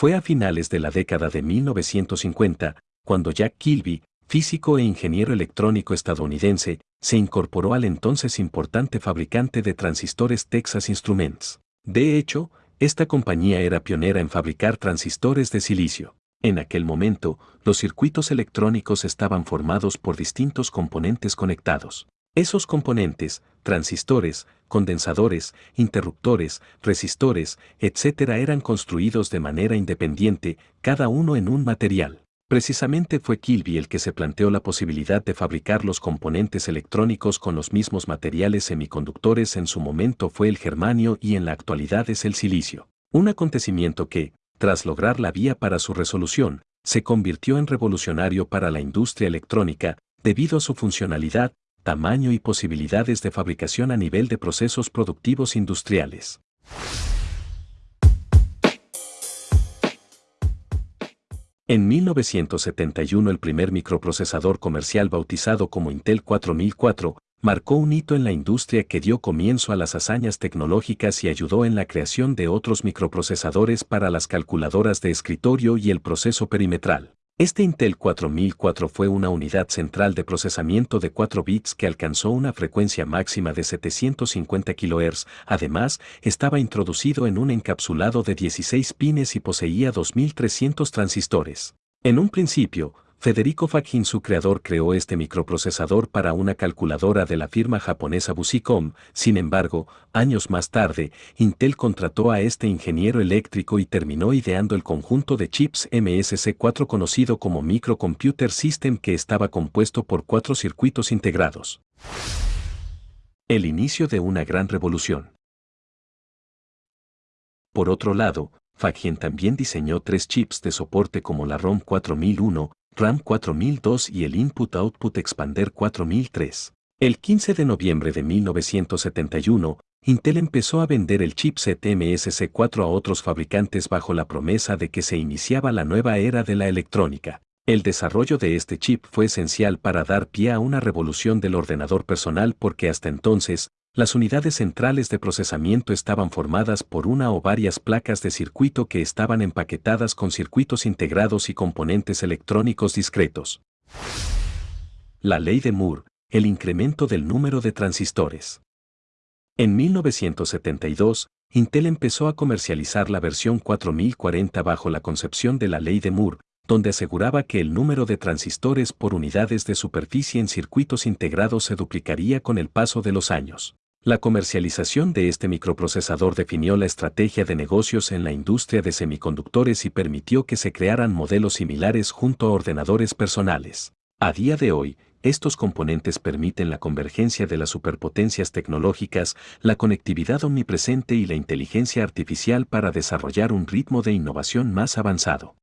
Fue a finales de la década de 1950 cuando Jack Kilby, físico e ingeniero electrónico estadounidense, se incorporó al entonces importante fabricante de transistores Texas Instruments. De hecho, esta compañía era pionera en fabricar transistores de silicio. En aquel momento, los circuitos electrónicos estaban formados por distintos componentes conectados. Esos componentes, transistores, condensadores, interruptores, resistores, etc. eran construidos de manera independiente, cada uno en un material. Precisamente fue Kilby el que se planteó la posibilidad de fabricar los componentes electrónicos con los mismos materiales semiconductores en su momento fue el germanio y en la actualidad es el silicio. Un acontecimiento que, tras lograr la vía para su resolución, se convirtió en revolucionario para la industria electrónica, debido a su funcionalidad, tamaño y posibilidades de fabricación a nivel de procesos productivos industriales. En 1971 el primer microprocesador comercial bautizado como Intel 4004 marcó un hito en la industria que dio comienzo a las hazañas tecnológicas y ayudó en la creación de otros microprocesadores para las calculadoras de escritorio y el proceso perimetral. Este Intel 4004 fue una unidad central de procesamiento de 4 bits que alcanzó una frecuencia máxima de 750 kHz, además, estaba introducido en un encapsulado de 16 pines y poseía 2300 transistores. En un principio, Federico Fakin, su creador, creó este microprocesador para una calculadora de la firma japonesa Busicom. Sin embargo, años más tarde, Intel contrató a este ingeniero eléctrico y terminó ideando el conjunto de chips MSC4 conocido como Microcomputer System que estaba compuesto por cuatro circuitos integrados. El inicio de una gran revolución. Por otro lado, Fagin también diseñó tres chips de soporte como la ROM 4001, RAM 4002 y el Input-Output Expander 4003. El 15 de noviembre de 1971, Intel empezó a vender el chipset MSC4 a otros fabricantes bajo la promesa de que se iniciaba la nueva era de la electrónica. El desarrollo de este chip fue esencial para dar pie a una revolución del ordenador personal porque hasta entonces, las unidades centrales de procesamiento estaban formadas por una o varias placas de circuito que estaban empaquetadas con circuitos integrados y componentes electrónicos discretos. La ley de Moore, el incremento del número de transistores. En 1972, Intel empezó a comercializar la versión 4040 bajo la concepción de la ley de Moore, donde aseguraba que el número de transistores por unidades de superficie en circuitos integrados se duplicaría con el paso de los años. La comercialización de este microprocesador definió la estrategia de negocios en la industria de semiconductores y permitió que se crearan modelos similares junto a ordenadores personales. A día de hoy, estos componentes permiten la convergencia de las superpotencias tecnológicas, la conectividad omnipresente y la inteligencia artificial para desarrollar un ritmo de innovación más avanzado.